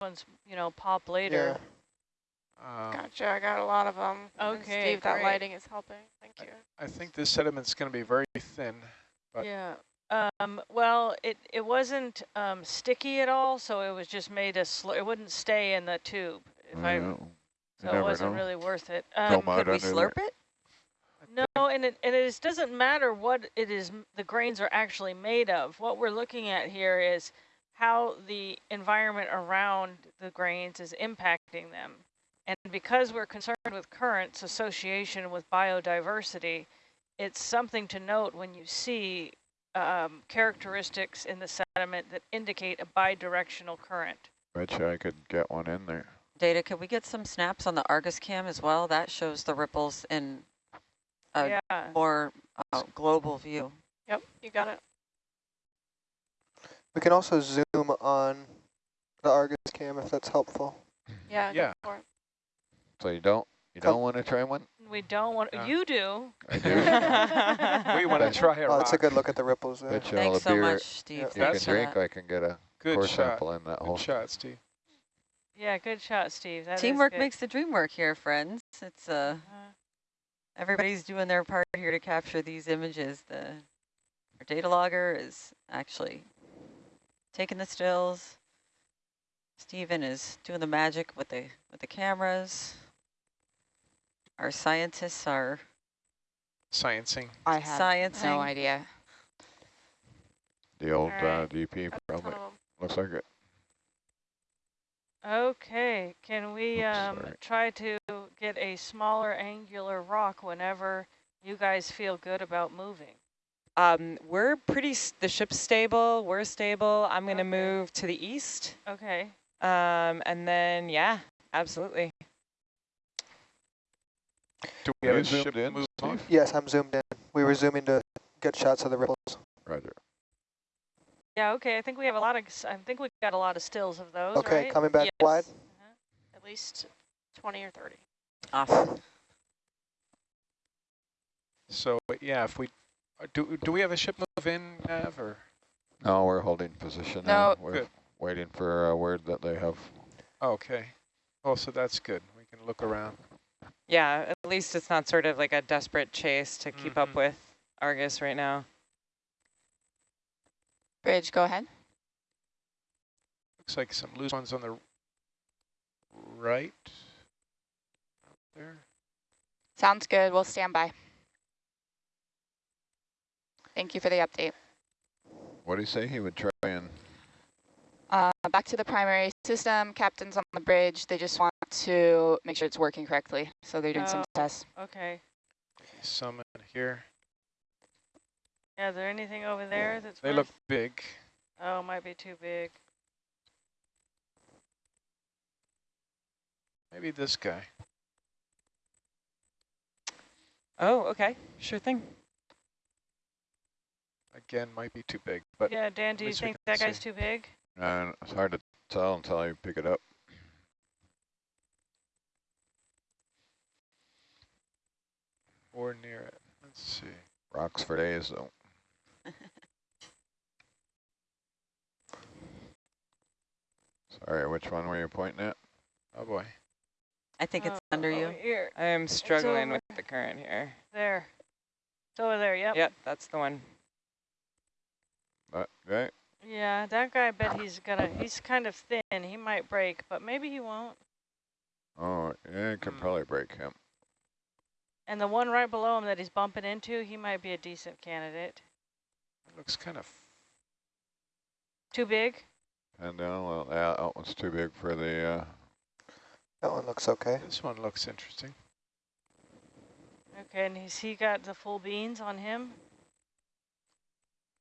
ones, you know, pop later. Um, Gotcha, I got a lot of them. Okay, Steve, that great. lighting is helping. Thank you. I think this sediment's going to be very thin. But- Yeah. Um, well, it, it wasn't um, sticky at all, so it was just made a sl it wouldn't stay in the tube. If I, Well, you so it never wasn't know. really worth it. Um, Could we slurp there. it? no, and it, and it is, doesn't matter what it is the grains are actually made of. What we're looking at here is how the environment around the grains is impacting them. And because we're concerned with currents association with biodiversity, it's something to note when you see um, characteristics in the sediment that indicate a bidirectional current. Betcha I could get one in there. Data, could we get some snaps on the Argus cam as well? That shows the ripples in a yeah. more uh, global view. Yep, you got it. We can also zoom on the Argus cam if that's helpful. Yeah, Yeah. go for it. So you don't you don't want to try one? We don't want, Yeah. you do. I do. We want to try it. Oh, that's a good look at the ripples there. Bet you all Thanks the so beer much, Steve. Yeah. you can That's- drink, I can get a Good core shot. sample in that hole. Good shot, Steve. Yeah, good shot, Steve. That is Teamwork makes the dream work here, friends. It's uh, Uh, everybody's doing their part here to capture these images. The our data logger is actually taking the stills. Stephen is doing the magic with the with the cameras. Our scientists are Sciencing. I have sciencing. no idea. The old uh, DP probably ton of 'em. looks like it. Okay, can we Oops, um, try to get a smaller angular rock whenever you guys feel good about moving? Um, we're pretty, the ship's stable, we're stable. I'm going to Okay. move to the east. Okay, Um, and then, yeah, absolutely. Do we have you zoomed in, move on? Steve? Yes, I'm zoomed in. We were zooming to get shots of the ripples. Roger. yeah, okay, I think we have a lot of, I think we've got a lot of stills of those, Okay, right? coming back Yes. wide. At least 20 or 30. Awesome. So, yeah, if we, uh, do, do we have a ship move in, Nav, or? No, we're holding position No. now. We're Good. waiting for a word that they have. Okay. Oh, so that's good. We can look around. Yeah, at least it's not sort of like a desperate chase to keep Mhm. up with Argus right now. Bridge, go ahead. Looks like some loose ones on the right. There. Sounds good. We'll stand by. Thank you for the update. What do you say? He would try and Uh, back to the primary system. Captain's on the bridge. They just want to make sure it's working correctly. So they're doing some Oh. tests. Okay, Some in here. yeah, is there anything over there that's They look big. Oh, might be too big. Maybe this guy. Oh, okay, sure thing. Again, might be too big, but Yeah, Dan, do you think can that guy's see. too big? uh, it's hard to tell until you pick it up. or near it. Let's see. Rocks for days though. Sorry, which one were you pointing at? Oh boy. I think it's Oh, under over you. Here, I am struggling with the current here. there. It's over there, yep. Yep, that's the one. That guy? Yeah, that guy, I bet he's gonna, he's kind of thin. He might break, but maybe he won't. Oh, yeah, you can Hmm. probably break him. And the one right below him that he's bumping into, he might be a decent candidate. It looks kind of. Too big? And down, well, yeah, that one's too big for the, uh, That one looks okay. This one looks interesting. Okay, and has he got the full beans on him?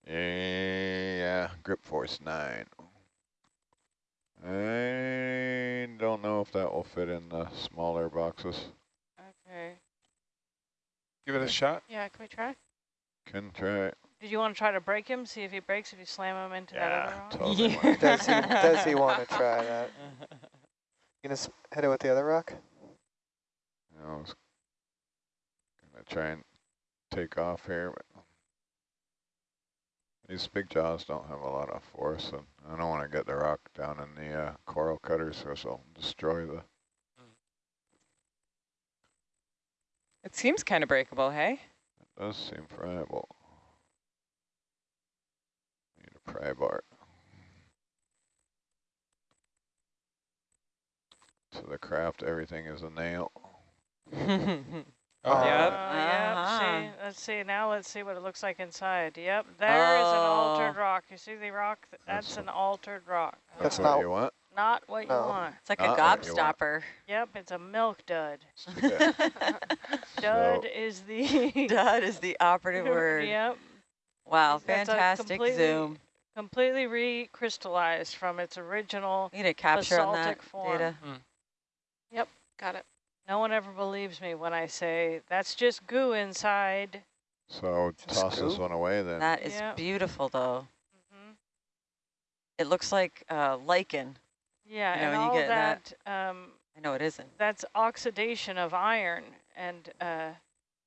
Yeah, grip force nine. I don't know if that will fit in the smaller boxes. Okay. Give it a shot. Yeah, can we try? Can try. Did you want to try to break him? See if he breaks, if you slam him into that other rock? totally. Yeah. Does he, does he want to try that? You gonna hit it with the other rock? I was gonna try and take off here, but These big jaws don't have a lot of force, and I don't want to get the rock down in the uh, coral cutters, because it'll destroy the. It seems kind of breakable, hey? It does seem friable. Need a pry bar. To the craft, everything is a nail. Oh, Uh, Yep. yep, Uh-huh. see, let's see, now let's see what it looks like inside. Yep, there is an altered Oh. rock. You see the rock? That's That's- an altered rock. That's, That's what not- you want. Not what you want. It's like a Not what you want. gobstopper. Yep, it's a milk dud. Yeah. Dud So- is the... Dud is the operative word. Yep, Wow, That's a fantastic zoom. completely recrystallized from its original. You need to capture on that basaltic form. data. Got it. No one ever believes me when I say, that's just goo inside. So Just toss this one away then. That is Yeah. beautiful, though. hmm It looks like uh, lichen. Yeah, You know, and you all get that, that- um, I know it isn't. that's oxidation of iron. And uh,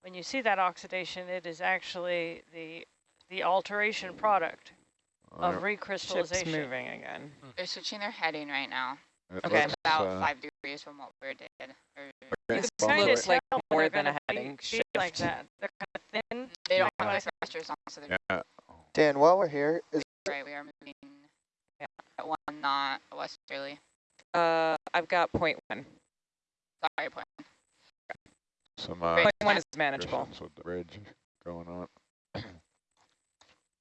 when you see that oxidation, it is actually the the alteration product I of don't- Ship's recrystallization. moving again. They're switching their heading right now. It Okay. looks, About uh, five degrees from what we did. Or it's Kind of like more than a gonna heading be like shift. that. They're kind of thin. they don't Yeah. have the thrusters on, so they're Yeah. Dan, while we're here, is right. We are moving at one knot westerly. Uh, I've got point one. Sorry, one. Some uh, Point one is manageable. restrictions with the bridge going on.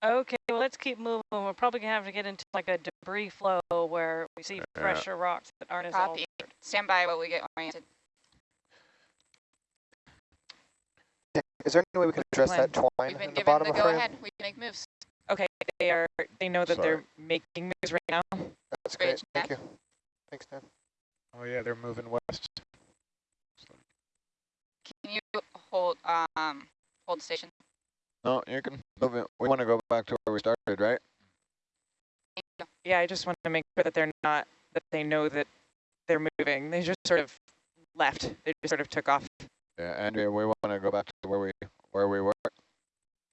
Okay, well, let's keep moving. We're probably gonna have to get into like a debris flow where we see Yeah. fresher rocks that aren't as Copy. altered. Stand by while we get oriented. is there any way we can address that twine We've been in the given bottom the of go frame? ahead. We can make moves. Okay, they are. They know that Sorry. they're making moves right now. That's great. Bridge Thank neck. you. Thanks, Dan. Oh yeah, they're moving west. Can you hold um hold station? No, you can move it. We want to go back to where we started, right? Yeah, I just want to make sure that they're not. That they know that they're moving. They just sort of left. They just sort of took off. Yeah, Andrea, we want to go back to where we where we were.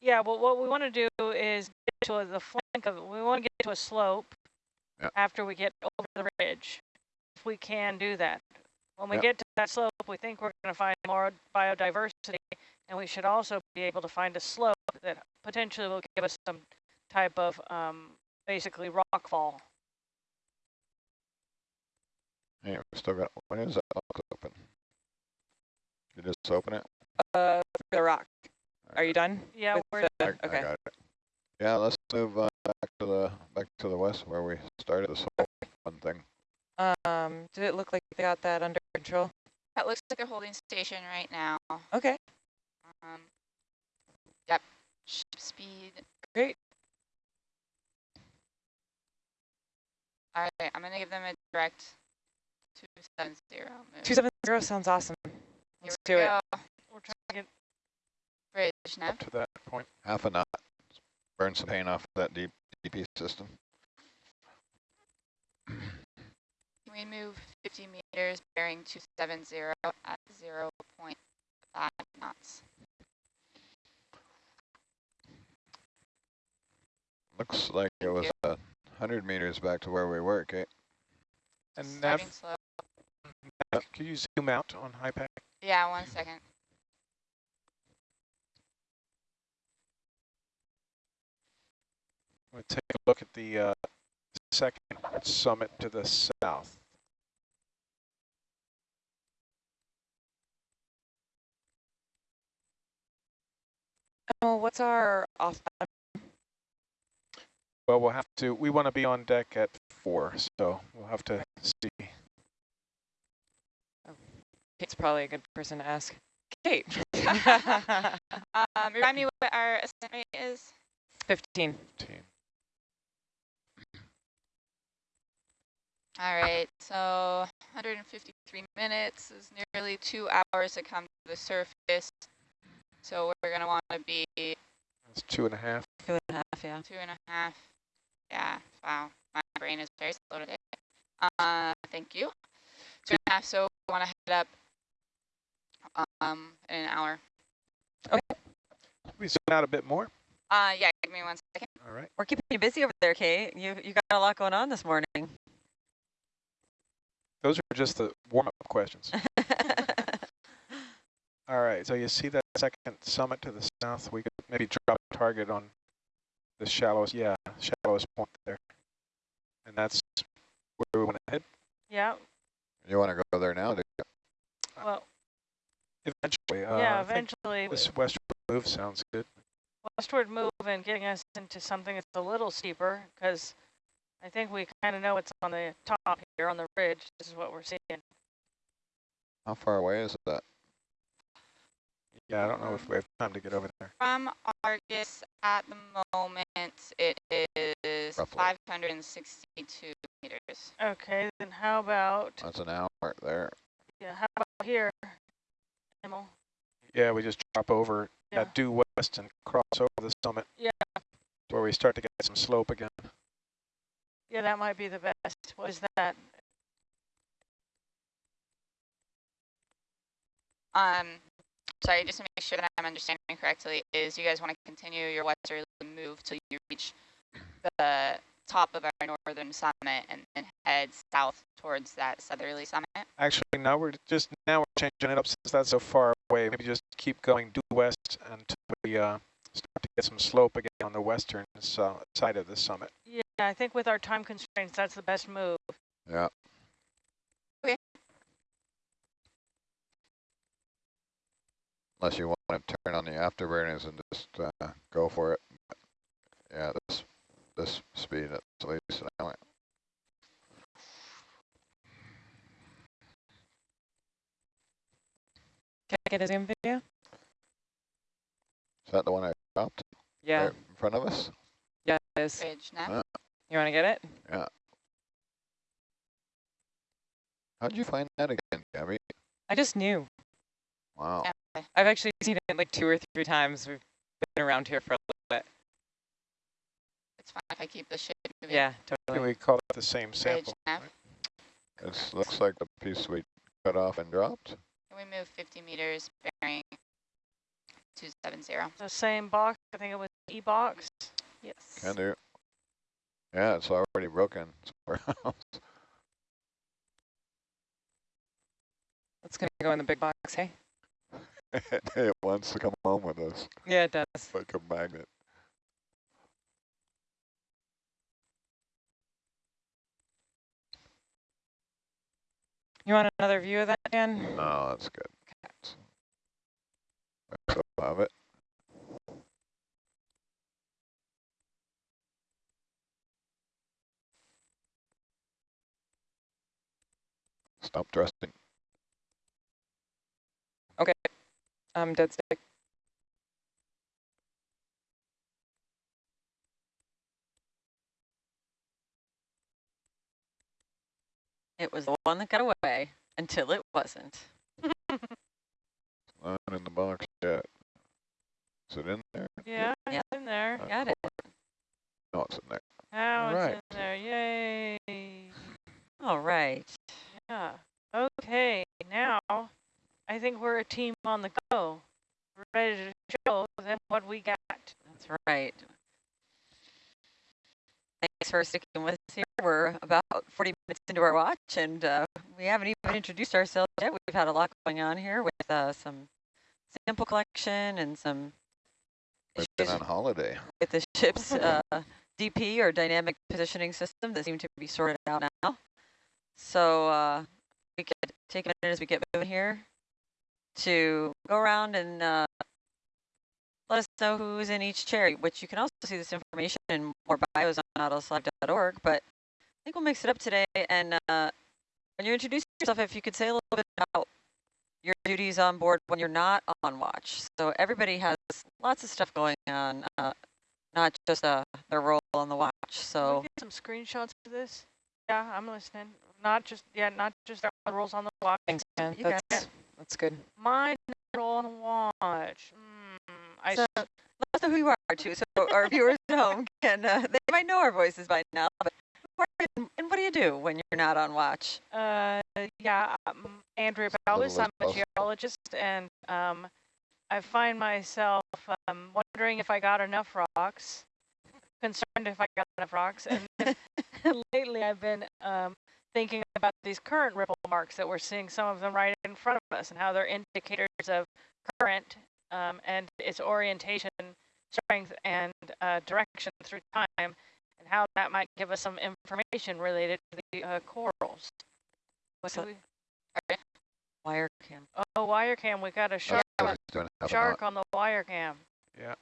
Yeah, well, what we want to do is get to the flank of, it. we want to get to a slope Yep. after we get over the ridge, if we can do that. When we Yep. get to that slope, we think we're going to find more biodiversity, and we should also be able to find a slope that potentially will give us some type of um, basically rock fall. Hey, we still got. When is that box open? You just open it. Uh, the rock. Are you done? Yeah, we're, the- I, I okay. got it. Yeah, let's move uh, back to the back to the west where we started this whole fun thing. Um, did it look like they got that under control? That looks like they're holding station right now. Okay, Um, yep. Ship speed. great. All right, I'm gonna give them a direct two seven zero move. Two seven zero sounds awesome. Let's we do it. we're trying to get, Bridge nav. Up to that point. Half a knot. Burn some paint off that deep DP system. Can we move 50 meters bearing 270 at 0 0.5 knots? Looks like it was a hundred meters back to where we were, Kate. And Starting Nav, slow. Nav, can you zoom out on HiPAP? Yeah, one second. We'll take a look at the uh, second summit to the south. Oh, what's our off? Well, we'll have to. We want to be on deck at four, so we'll have to see. Kate's probably a good person to ask. Kate. Um, remind me what our ascent rate is? Fifteen. Team. All right, so 153 minutes is nearly two hours to come to the surface. So we're gonna want to be That's two and a half. Two and a half, yeah. two and a half. Yeah, wow, my brain is very slow today. Uh, thank you. Two and a half, so we want to head up um, in an hour. Okay. We zoom out a bit more. Uh, yeah, give me one second. All right. We're keeping you busy over there, Kate. You you got a lot going on this morning. Those are just the warm-up questions. All right, so you see that second summit to the south? We could maybe drop a target on the shallowest, yeah, shallowest point there. And that's where we want to head Yeah, You want to go there now? do you? well, eventually. Uh, yeah, eventually This westward move sounds good. westward move and getting us into something that's a little steeper because I think we kind of know what's on the top here on the ridge. This is what we're seeing. How far away is that? Yeah, I don't know if we have time to get over there. From Argus at the moment, it is Roughly. 562 meters. Okay, then how about, That's an hour there. yeah, how about here? Emil? Yeah, we just drop over, yeah, Yeah. due west and cross over the summit. Yeah. Where we start to get some slope again. Yeah, that might be the best. What is that? Um, sorry, just to make sure that I'm understanding correctly, is you guys want to continue your westerly move till you reach the top of our northern summit and then head south towards that southerly summit? Actually, now we're just, now we're changing it up since that's so far away. Maybe just keep going due west until we uh, start to get some slope again on the western so- side of the summit. Yeah, I think with our time constraints, that's the best move. Yeah. Unless you want to turn on the afterburners and just uh, go for it. But yeah, this this speed at least now. Can I get a zoom video? Is that the one I dropped Yeah, right in front of us? yeah, it is. Ridge now. Uh, You want to get it? Yeah. How'd you find that again, Gabby? I just knew. Wow. Yeah. I've actually seen it like two or three times. We've been around here for a little bit. It's fine if I keep the ship moving. Yeah, Can we call it the same sample? nav. It looks like the piece we cut off and dropped. We move 50 meters bearing 270. The same box, I think it was E-box. Yes. Can do. Yeah, it's already broken somewhere else. It's going to go in the big box, hey? it wants to come home with us Yeah, it does. like a magnet. You want another view of that, Dan? No, that's good. So have it. Stop thrusting. Um, dead stick. It was the one that got away until it wasn't. Not in the box yet. Is it in there? Yeah, yeah. it's in there. Uh, Got it. No, it's in there. Now it's Alright. in there. Yay. All right. Yeah. Okay, now I think we're a team on the go. We're ready to show them what we got. That's right. Thanks for sticking with us here. We're about 40 minutes into our watch, and uh, we haven't even introduced ourselves yet. We've had a lot going on here with uh, some sample collection and some We've been issues on holiday. with the ship's uh, DP or dynamic positioning system that seem to be sorted out now. So uh, we could take a minute as we get moving here to go around and uh, let us know who's in each chair, which you can also see this information in more bios on nautiluslive.org. But I think we'll mix it up today. And uh, when you introduce yourself, if you could say a little bit about your duties on board when you're not on watch. So everybody has lots of stuff going on, uh, not just uh, their role on the watch. Can So some screenshots of this? Yeah, I'm listening. Not just, yeah, not just roles on the watch. Thanks, man. You That's, that's good. My role on watch. Mm, I So, let us know who you are too, so our viewers at home can, uh, they might know our voices by now, but who are you and- and what do you do when you're not on watch? Uh, yeah, um, Andrea little Balbus, I'm a geologist, and um, I find myself um, wondering if I got enough rocks, concerned if I got enough rocks, and lately I've been um, thinking about these current ripple marks that we're seeing, some of them right in front of us, and how they're indicators of current um, and its orientation, strength, and uh, direction through time, and how that might give us some information related to the uh, corals. What do So- we, Wire cam. oh, wire cam, we got a shark, I was gonna have a shark on the wire cam. Yeah.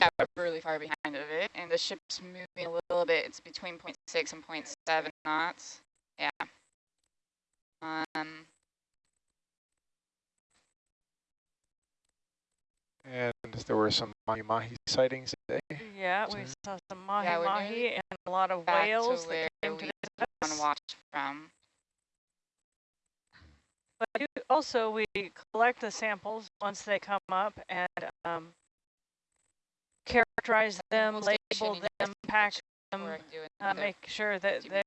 Yeah, really far behind of it, and the ship's moving a little bit. It's between 0.6 and 0.7 knots. Yeah. Um, And there were some mahi-mahi sightings today. Yeah, we saw some mahi-mahi nearly and a lot of whales that came to we visit on us. watch from. But also, we collect the samples once they come up and um, characterize them, label station you guys them, pack them, before I do uh, make sure that they,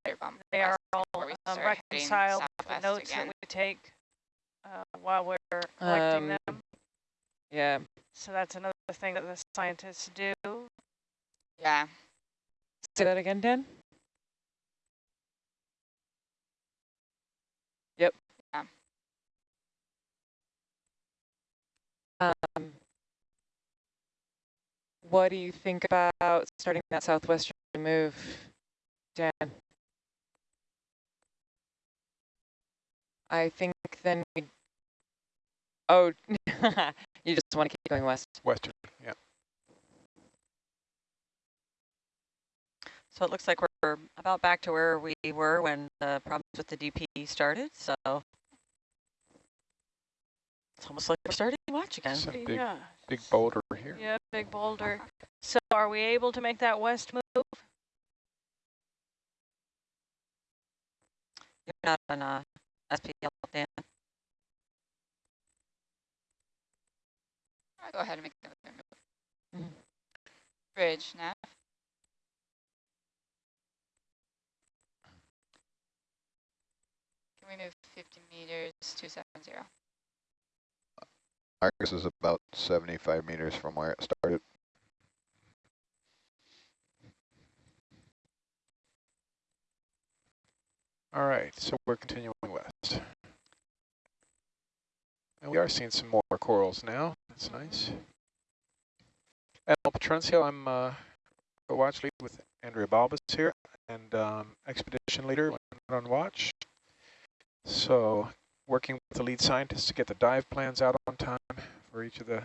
they are all um, reconciled with the notes again. that we take uh, while we're collecting Um, them. Yeah. So that's another thing that the scientists do. Yeah. Say that again, Dan? Yep. Yeah. Um, what do you think about starting that southwestern move, Dan? I think then we. Oh, you just want to keep going west. Western, yeah. So it looks like we're about back to where we were when the problems with the DP started. So it's almost like we're starting to watch again. Some big, yeah, big boulder here. yeah, big boulder. So are we able to make that west move? You're not on uh, SPL, Dan. I'll go ahead and make another move. Mhm. Bridge, now. Can we move 50 meters, 270? Argus is about 75 meters from where it started. All right, so we're continuing west. And we are seeing some more corals now. That's nice. At El Patroncio, I'm uh, a watch lead with Andrea Balbus here and um, expedition leader on watch. So working with the lead scientists to get the dive plans out on time for each of the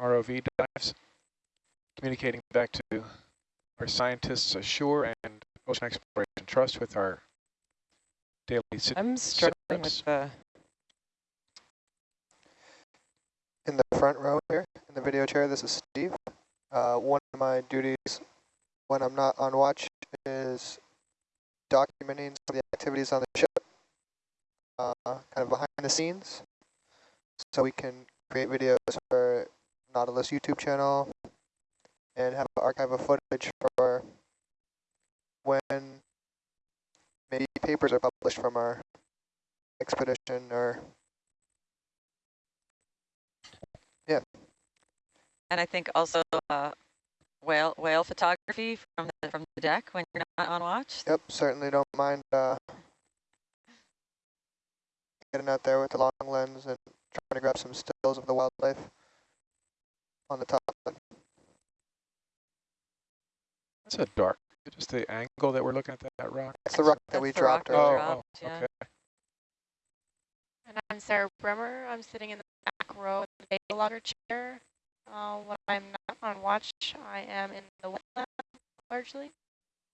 ROV dives. Communicating back to our scientists ashore and Ocean Exploration Trust with our daily sit- I'm struggling setups. with the. In the front row here, in the video chair, this is Steve. Uh, one of my duties when I'm not on watch is documenting some of the activities on the ship, uh, kind of behind the scenes, so we can create videos for Nautilus YouTube channel and have an archive of footage for when maybe papers are published from our expedition or yeah. And I think also uh, whale whale photography from the from the deck when you're not on watch. Yep, certainly don't mind uh, getting out there with the long lens and trying to grab some stills of the wildlife on the top. That's a dark, just the angle that we're looking at that, that rock. It's the rock that That's we dropped that we earlier. dropped, oh, yeah. okay. And I'm Sarah Bremer. I'm sitting in the back row in the data logger chair. Uh, when I'm not on watch, I am in the wet lab largely,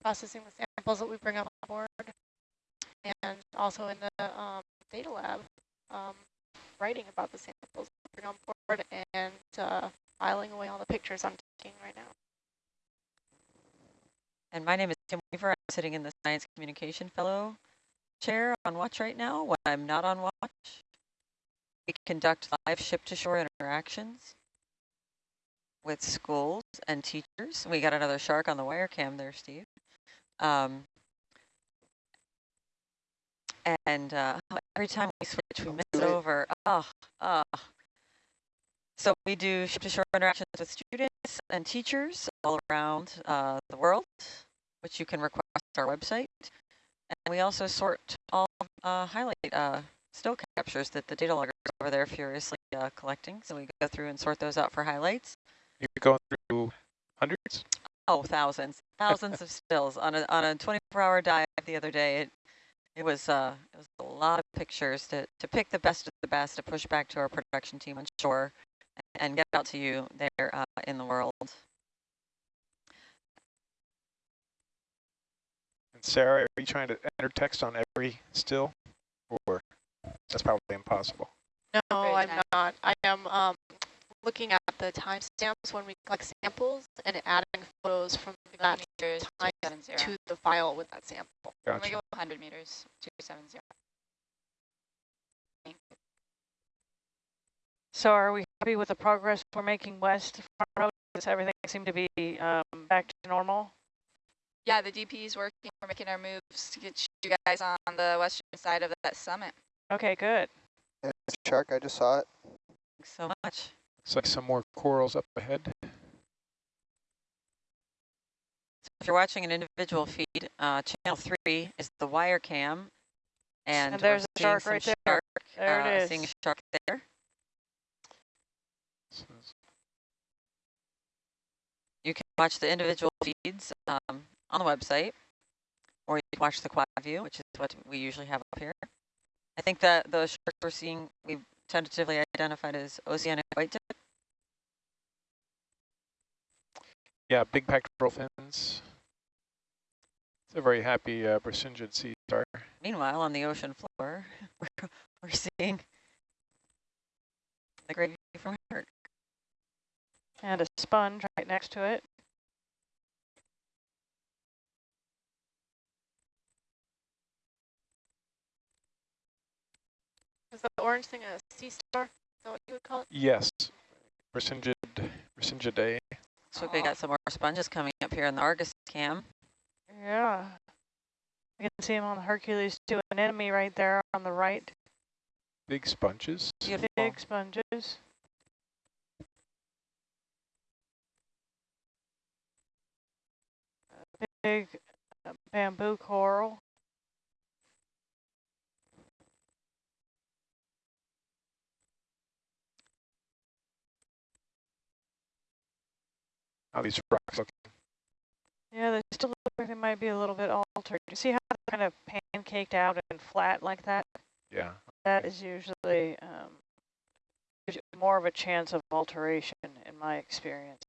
processing the samples that we bring up on board, and also in the um, data lab, um, writing about the samples on board and uh, filing away all the pictures I'm taking right now. And my name is Tim Weaver. I'm sitting in the Science Communication Fellow chair on watch right now. When I'm not on watch, we conduct live ship-to-shore interactions with schools and teachers. We got another shark on the wire cam there, Steve. Um, and uh, every time we switch, we miss it over. Oh, Uh, so we do ship-to-shore interactions with students and teachers all around uh, the world, which you can request our website. And we also sort all uh, highlight uh, still captures that the data loggers over there furiously uh, collecting. So we go through and sort those out for highlights. You're going through hundreds? Oh, thousands, thousands of stills on a on a 24-hour dive the other day. It it was uh it was a lot of pictures to to pick the best of the best to push back to our production team on shore and get out to you there uh, in the world. And Sarah, are you trying to enter text on every still? Or that's probably impossible. No, I'm not. I am um, looking at the timestamps when we collect samples and adding photos from that meters, time 270. to the file with that sample. Can we Gotcha. go 100 meters, 270. Thank you. So are we happy with the progress we're making west of Front Road? Does everything seem to be um, back to normal? Yeah, the DP is working. We're making our moves to get you guys on the western side of that summit. Okay, good. And shark, I just saw it. Thanks so much. Looks like some more corals up ahead. So if you're watching an individual feed, uh, channel three is the wire cam. And, And there's a shark right there. shark, There uh, it is. Seeing a shark there. You can watch the individual feeds um, on the website, or you can watch the quad view, which is what we usually have up here. I think that the sharks we're seeing, we've tentatively identified as oceanic white tip. Yeah, big pectoral fins. It's a very happy uh, Brisingid sea star. Meanwhile, on the ocean floor, we're, we're seeing the gravy from Herc. And a sponge right next to it. Orange thing a sea star? Is that what you would call it? Yes, Brisingid, Brisingidae. So we got some more sponges coming up here in the Argus cam. Yeah. You can see them on the Hercules too. Anemone right there on the right. Big sponges. Beautiful. Big sponges. Big uh, bamboo coral. How these rocks look. Yeah, they still look like they might be a little bit altered. You see how they're kind of pancaked out and flat like that? Yeah. That is usually um, more of a chance of alteration in my experience.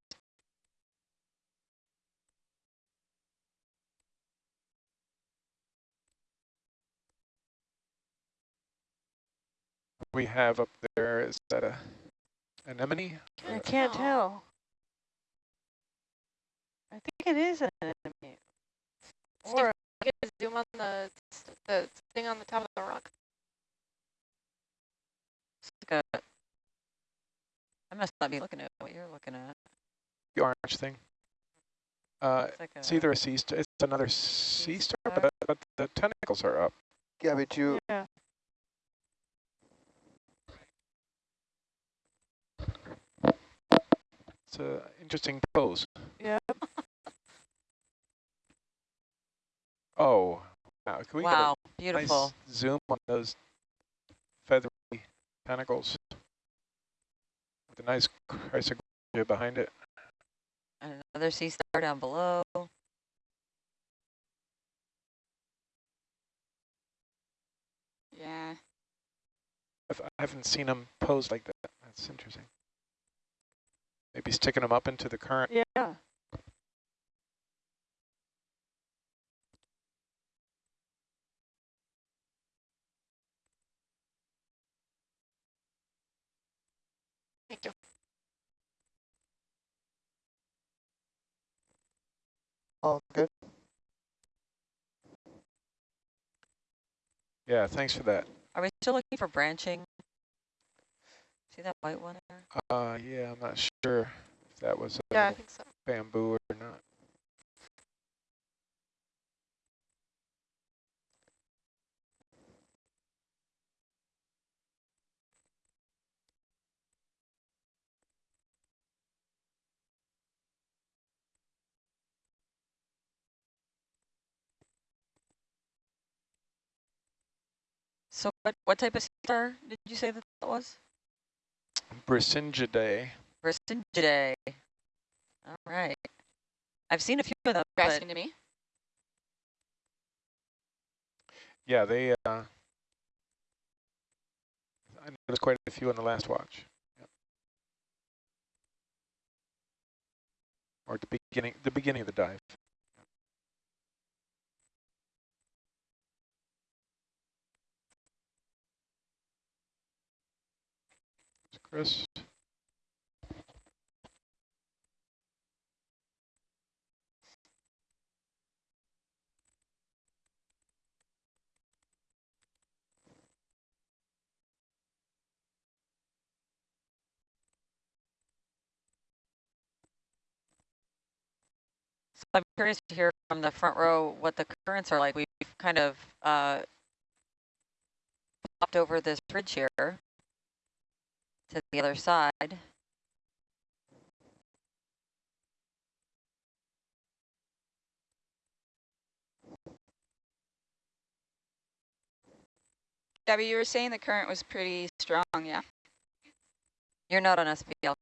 We have up there, is that a anemone? I can't tell. I think it is an enemy. Or Get a zoom on the the thing on the top of the rock. It's like a, I must not be looking at what you're looking at. The orange thing. Uh, It's, like it's either a sea star, it's another sea star, star. but, but the tentacles are up. Yeah, but you, yeah. It's an interesting pose. Yeah. Oh, wow. Can we wow, get a beautiful. nice zoom on those feathery tentacles? With a nice Chrysogorgia behind it. And another sea star down below. Yeah. I've, I haven't seen them posed like that. That's interesting. Maybe sticking them up into the current. Yeah. All good? Yeah, thanks for that. Are we still looking for branching? See that white one there? Uh, yeah, I'm not sure if that was a Yeah, I think so. bamboo or not. So what, what type of star did you say that that was? Brisingidae. Brisingidae. All right. I've seen a few of them, You're asking to me? Yeah, they, uh, I noticed quite a few on the last watch. Yep. Or at the beginning, the beginning of the dive. Chris. so I'm curious to hear from the front row what the currents are like. We've kind of uh, popped over this bridge here to the other side. Gabby, you were saying the current was pretty strong, yeah? You're not on SPL.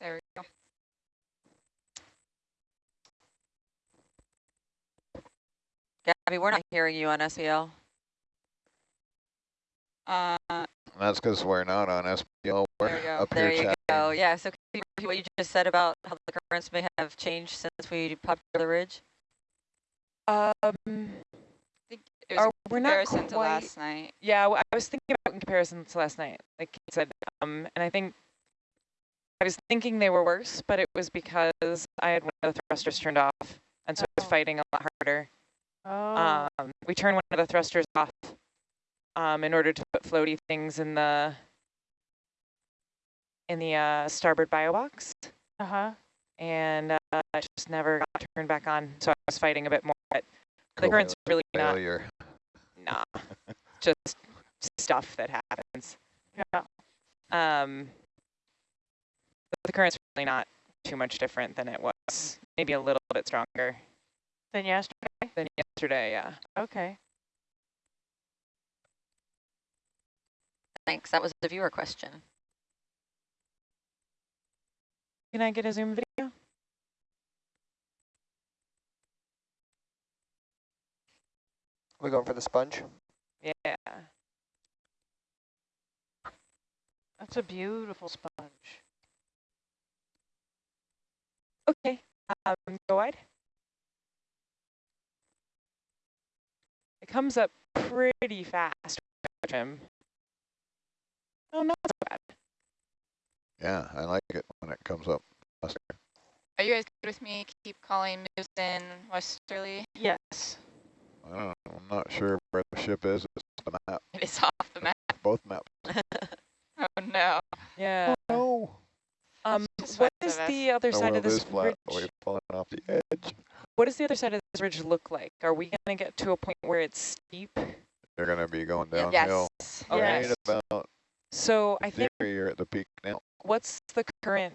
There we go. Gabby, we're not hearing you on SPL. Uh, That's because we're not on SPL. We're There we go. up There here you chatting. go. Yeah, so could you repeat what you just said about how the currents may have changed since we popped over the ridge? Um, it was in we're not comparison to quite, last night. yeah, I was thinking about in comparison to last night, like you said, um, and I think I was thinking they were worse, but it was because I had one of the thrusters turned off, and so I was Oh. fighting a lot harder. Oh, Um, we turned one of the thrusters off um, in order to put floaty things in the in the uh, starboard bio box, uh-huh. and uh, it just never got turned back on. So I was fighting a bit more. But the current's really not nah, just stuff that happens. Yeah. Um, the current's really not too much different than it was. Maybe a little bit stronger Then yesterday? than yesterday. Yeah. Okay. Thanks. That was the viewer question. Can I get a Zoom video? We're going for the sponge? Yeah. That's a beautiful sponge. Okay. Um, go wide. It comes up pretty fast, Jim. Oh, not so bad. Yeah, I like it when it comes up faster. Are you guys good with me? Keep calling moves in westerly. Yes. I don't know, I'm not sure where the ship is. It's the map, It is off the map. both maps. Oh no. Yeah. Oh, no. Um, Just what does the other The side of this is flat. ridge? We're falling off the edge. What does the other side of this ridge look like? Are we going to get to a point where it's steep? You're going to be going Yes. downhill. Okay. Right Yes. about So I think there, you're at the peak now. What's the current?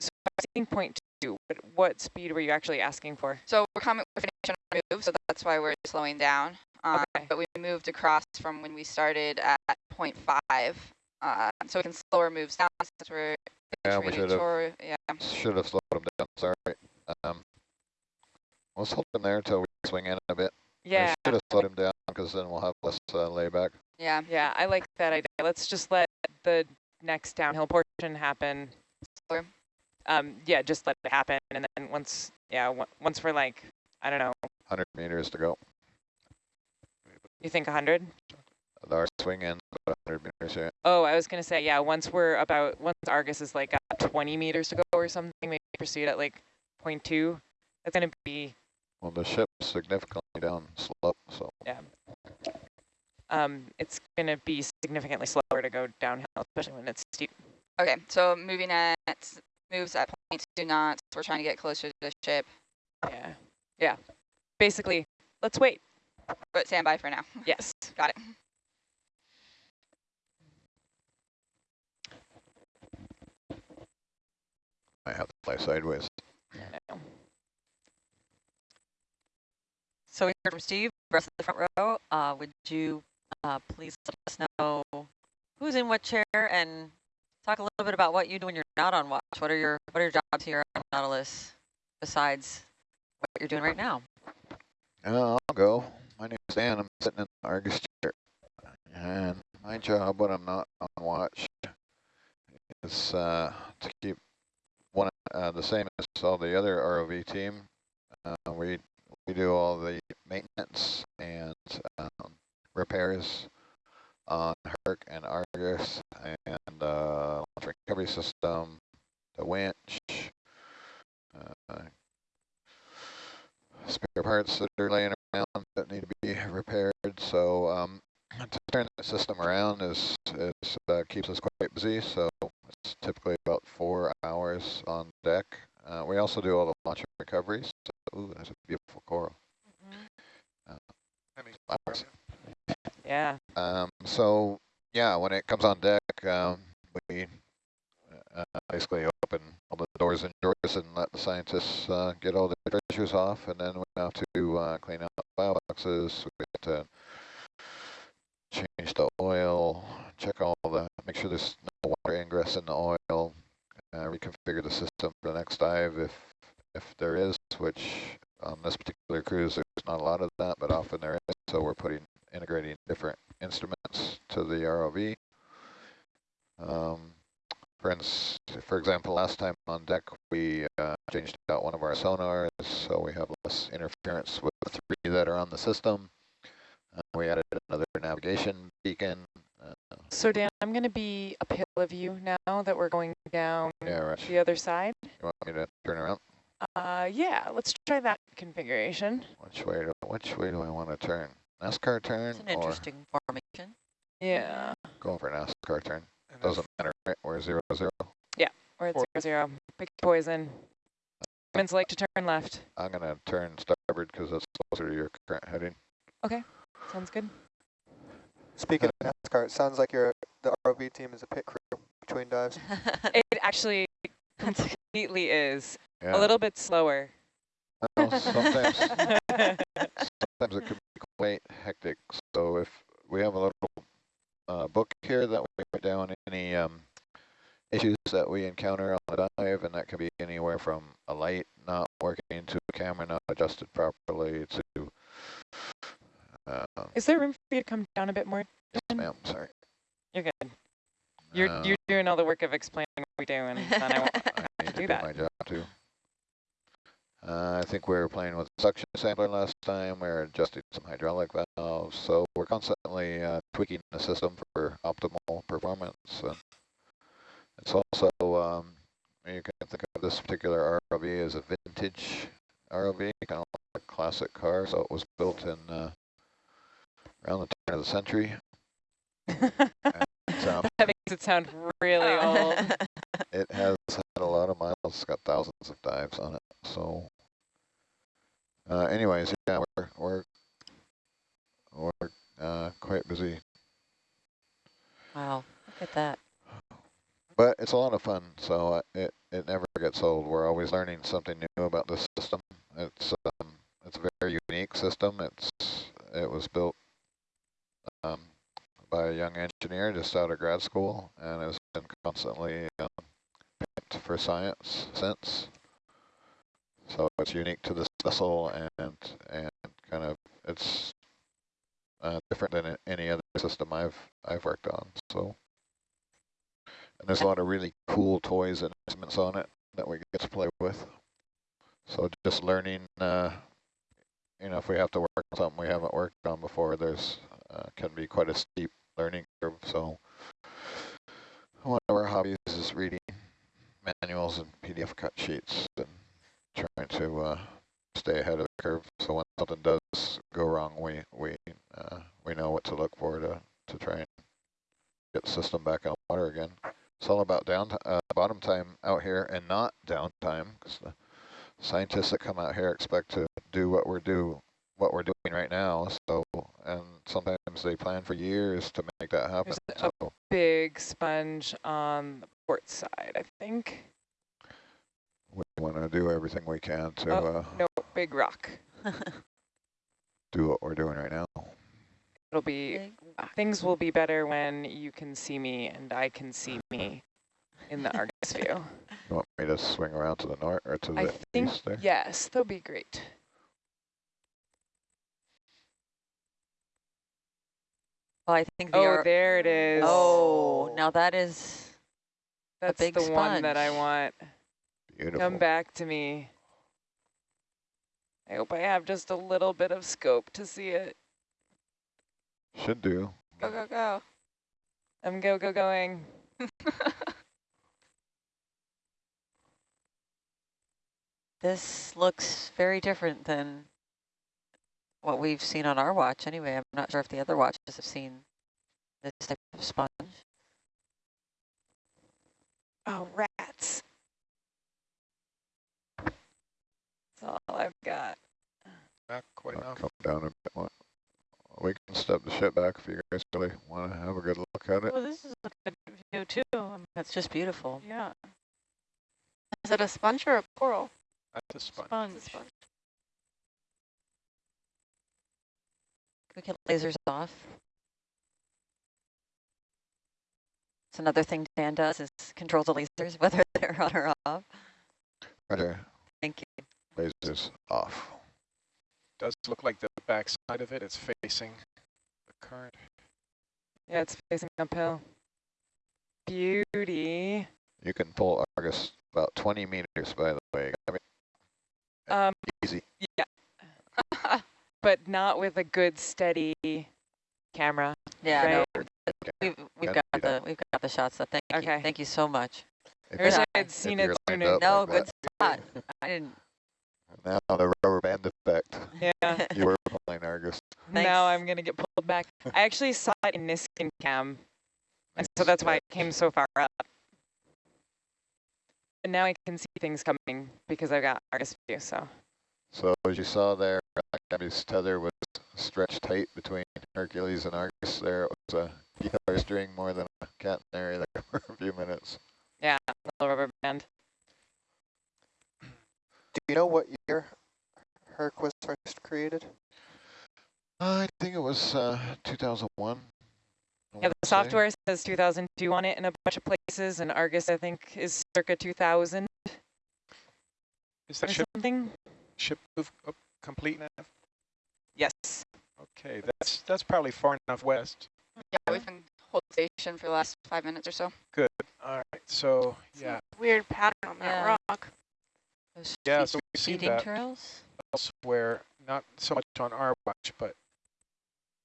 So I was thinking point two. But what speed were you actually asking for? So we're coming, we're finishing our move, so that's why we're slowing down. Um, Okay. But we moved across from when we started at 0.5. Uh, so we can slow our moves down since we're Yeah, we retreating should have Yeah. should have slowed him down. Sorry. Um, let's hold him there until we swing in a bit. Yeah. should have slowed him down because then we'll have less uh, layback. Yeah. Yeah, I like that idea. Let's just let the next downhill portion happen. Um, yeah, just let it happen, and then once, yeah, on- once we're like, I don't know, 100 meters to go. you think 100? Our swing ends about 100 meters here. Oh, I was gonna say, yeah, once we're about, once Argus is like at 20 meters to go or something, maybe proceed at like 0.2. That's gonna be, Well, the ship's significantly down slope, so um, it's gonna be significantly slower to go downhill, especially when it's steep. Okay, so moving at moves at 0.2 not. We're trying to get closer to the ship, Yeah, yeah. Basically, let's wait. but stand by for now. Yes. Got it. I have to fly sideways. I. So we heard from Steve rest of the front row, uh, would you uh, please let us know who's in what chair and talk a little bit about what you do when you're not on watch. What are your what are your jobs here on Nautilus besides what you're doing right now? Uh, I'll go. My name's Dan. I'm sitting in the Argus chair. And my job when I'm not on watch is uh, to keep one uh, the same as all the other ROV team. Uh, we we do all the maintenance and um, repairs on Herc and Argus and uh, launch recovery system, the winch, uh, spare parts that are laying around that need to be repaired. So um, to turn the system around is, is uh, keeps us quite busy. So it's typically about four hours on deck. Uh, we also do all the launch recoveries. So, ooh, that's a beautiful coral. I mean, Flowers. Yeah. Um, so yeah, when it comes on deck, um, we uh, basically open all the doors and drawers and let the scientists uh, get all the treasures off, and then we have to uh, clean out the bio boxes. We have to change the oil, check all the, make sure there's no water ingress in the oil, uh, reconfigure the system for the next dive if if there is, which on this particular cruise there's not a lot of that, but often there is. So we're putting integrating different instruments to the ROV. Um, for, for example, last time on deck, we uh, changed out one of our sonars, so we have less interference with the three that are on the system. Uh, we added another navigation beacon. Uh, So Dan, I'm going to be uphill of you now that we're going down yeah, right. the other side. You want me to turn around? Uh, yeah, let's try that configuration. Which way do which way do I want to turn? NASCAR turn It's an or interesting formation. Yeah, going for a NASCAR turn? and Doesn't matter, right? We're zero zero. we're at Or- zero zero. Pick poison. Siemens like to turn left. I'm gonna turn starboard because that's closer to your current heading. Okay, sounds good. Speaking of NASCAR, it sounds like your the ROV team is a pit crew between dives. It actually completely is. Yeah. A little bit slower. Sometimes sometimes it could be quite hectic. So if we have a little uh, book here that we write down any um, issues that we encounter on the dive, and that can be anywhere from a light not working to a camera not adjusted properly to. Uh, Is there room for you to come down a bit more? yes, ma'am. Sorry. You're good. You're Uh, you're doing all the work of explaining what we do, and then I won't. I need to do do that. my job too. Uh, I think we were playing with suction sampler last time. We were adjusting some hydraulic valves, so we're constantly uh, tweaking the system for optimal performance. And it's also um, you can think of this particular ROV as a vintage ROV, kind of like a classic car. So it was built in uh, around the turn of the century. And, um, that makes it sound really old. it has had a lot of miles, it's got thousands of dives on it. So, uh, anyways, yeah, we're we're we're uh, quite busy, wow, look at that. but it's a lot of fun. So uh, it it never gets old. We're always learning something new about the system. It's um, it's a very unique system. It's it was built um, by a young engineer just out of grad school and has been constantly um, for science since. So it's unique to this vessel and and kind of it's uh, different than any other system I've I've worked on. So and there's a lot of really cool toys and instruments on it that we get to play with. So just learning, uh, you know, if we have to work on something we haven't worked on before, there's uh, can be quite a steep learning curve. So one of our hobbies is reading manuals and PDF cut sheets and trying to uh, stay ahead of the curve. So when something does go wrong, we we uh, we know what to look for to to try and get the system back on water again. It's all about down uh, bottom time out here and not downtime because the scientists that come out here expect to do what we're do what we're doing right now. So and sometimes they plan for years to make that happen. There's a- Big sponge on the port side, I think. we want to do everything we can to. Oh, Uh, No, big rock. do what we're doing right now. It'll be, things will be better when you can see me and I can see me in the Argus view. You want me to swing around to the north or to the I think, east there? yes, they'll be great. I think the Oh, ar- there it is. Oh, oh. now that is That's big the one that I want. Beautiful. Come back to me. I hope I have just a little bit of scope to see it. Should do. Go, go, go. I'm go, go, going. this looks very different than what we've seen on our watch anyway. I'm not sure if the other watches have seen this type of sponge. Oh, rats. That's all I've got. Not quite enough. Come down a bit more. We can step the ship back if you guys really want to have a good look at it. Well, this is a good view too. That's just beautiful. Yeah, Is it a sponge or a coral? That's a sponge. sponge. It's a sponge. We get lasers off. It's another thing Dan does is controls the lasers, whether they're on or off. Roger. Thank you. Lasers off. Does look like the back side of it. It's facing the current. Yeah, it's facing uphill. Beauty. You can pull Argus about 20 meters, by the way. I mean, Um, easy. yeah, but not with a good steady camera. Yeah, Right. no, we've we've got the that. we've got the shots. So thank you, thank you so much. If I wish I had seen it you're sooner. up No, like good that. spot. I didn't. Now the rubber band effect. Yeah. You were pulling Argus. now I'm gonna get pulled back. I actually saw it in Niskin cam, and so that's why it came so far up. And now I can see things coming because I've got Argus view. So So as you saw there, Gabby's tether was stretched tight between Hercules and Argus. There it was a guitar string more than a catenary there for a few minutes. yeah, little rubber band. Do you know what year Herc was first created? I think it was uh, 2001. I Yeah, wanna the say. software says 2002 on it in a bunch of places, and Argus I think is circa 2000 Is or that ship something. Ship move up complete now? Yes. Okay, that's that's probably far enough west. Yeah, we've been hold station for the last five minutes or so. Good. All right. So yeah, Weird pattern on that Yeah. rock. Those yeah. feed- So we've seen that trails. elsewhere, not so much on our watch, but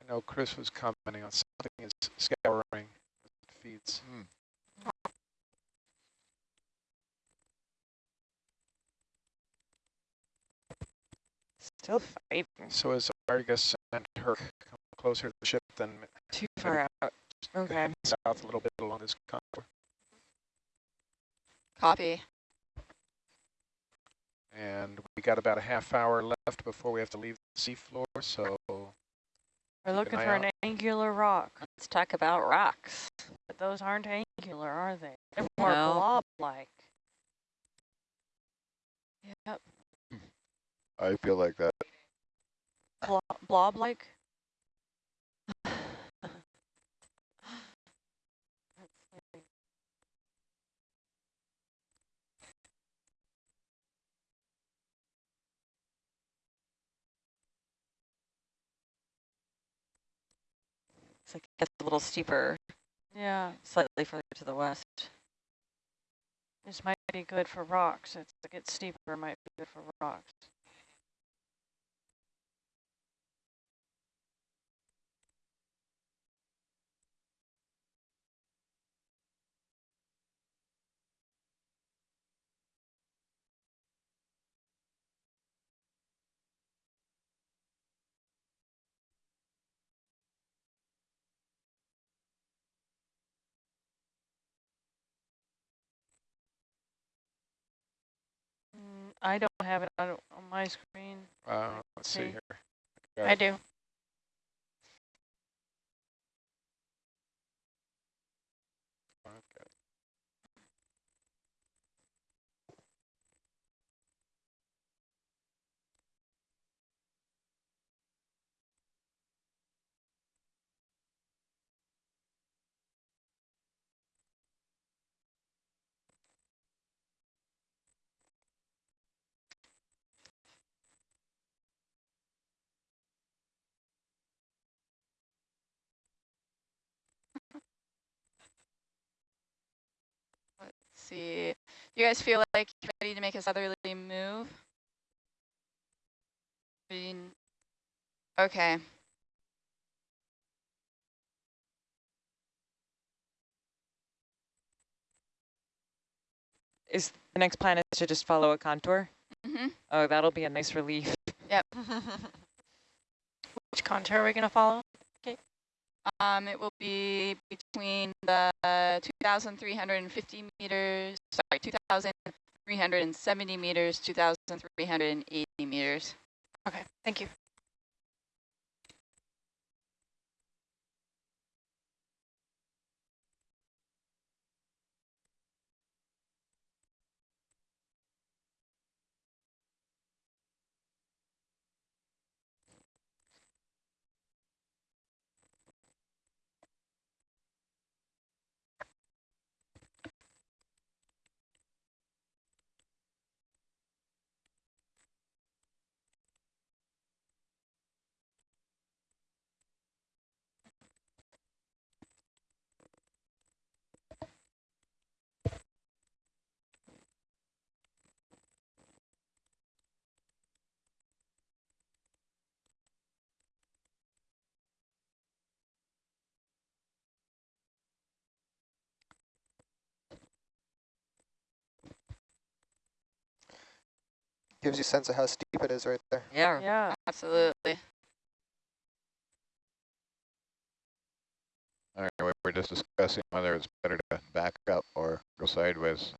I know Chris was commenting on something is scouring feeds. Hmm. Still fighting. So is Argus and Herc come closer to the ship than Too far out. Okay. south a little bit along this contour? Copy. And we got about a half hour left before we have to leave the seafloor, so We're looking eye for an out. angular rock, Let's talk about rocks. but those aren't angular, are they? They're more No. blob-like. Yep, I feel like that. Blo blob-like. It's like it gets a little steeper, Yeah, slightly further to the west. this might be good for rocks. It's, it gets steeper, might be good for rocks. Mm, I don't have it on, on my screen. uh, let's see here. I do. See. You guys feel like you're ready to make a southerly move? Okay. Is the next plan is to just follow a contour? Mm-hmm. Oh, that'll be a nice relief. Yep. Which contour are we going to follow? Um, it will be between the 2,350 meters, sorry, 2,370 meters, 2,380 meters. Okay, thank you. Gives you a sense of how steep it is right there. Yeah. Yeah. Absolutely. All right, we we're just discussing whether it's better to back up or go sideways.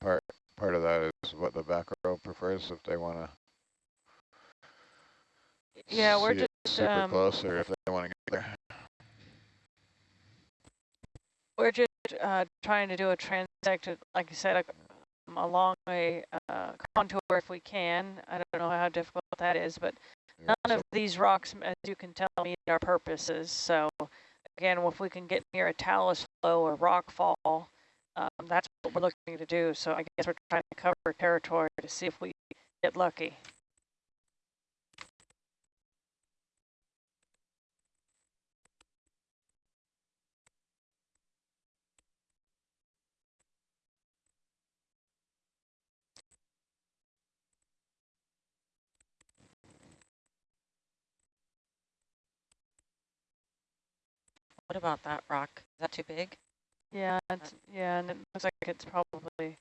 Part part of that is what the back row prefers if they want to. Yeah, we're just, super um, close, or if they want to get there. We're just uh, trying to do a transect, like you said, like, um, along a uh, contour if we can. I don't know how difficult that is, but Yeah, none so of these rocks, as you can tell, meet our purposes. So again, if we can get near a talus flow or rock fall, um, that's what we're looking to do. So I guess we're trying to cover territory to see if we get lucky. What about that rock? Is that too big? Yeah, it's, yeah, and it looks like it's probably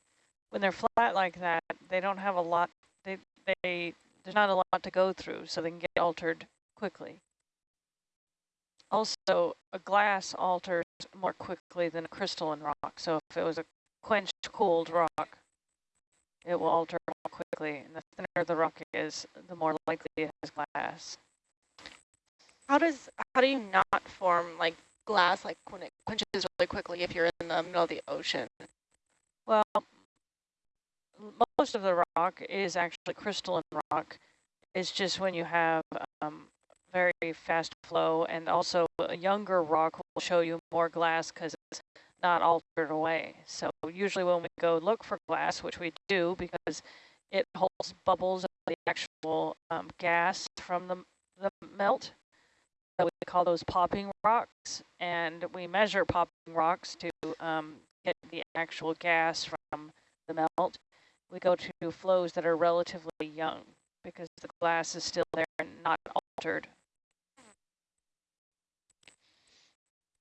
when they're flat like that, they don't have a lot. They they there's not a lot to go through, so they can get altered quickly. Also, a glass alters more quickly than a crystalline rock. So if it was a quenched, cooled rock, it will alter more quickly. And the thinner the rock is, the more likely it has glass. How does how do you not form like glass like when it quenches really quickly if you're in the middle of the ocean? Well, most of the rock is actually crystalline rock. It's just when you have um, very fast flow and also a younger rock will show you more glass because it's not altered away. So usually when we go look for glass, which we do because it holds bubbles of the actual um, gas from the, the melt, we call those popping rocks, and we measure popping rocks to um, get the actual gas from the melt. We go to flows that are relatively young because the glass is still there and not altered.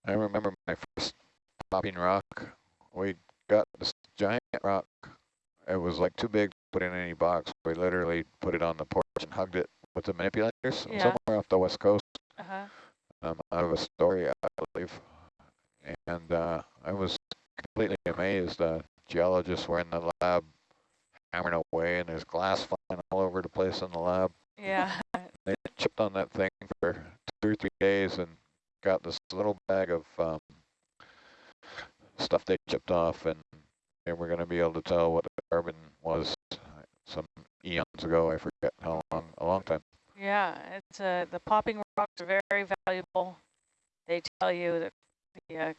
I remember my first popping rock. We got this giant rock. It was like too big to put in any box. We literally put it on the porch and hugged it with the manipulators Yeah. somewhere off the west coast. Uh-huh. um, out of Astoria, I believe. And uh, I was completely amazed. Uh, geologists were in the lab hammering away, and there's glass flying all over the place in the lab. Yeah. They chipped on that thing for two or three days and got this little bag of um, stuff they chipped off, and they were going to be able to tell what the carbon was some eons ago. I forget how long, a long time. Yeah, it's uh, the popping rocks are very valuable. They tell you that the, uh,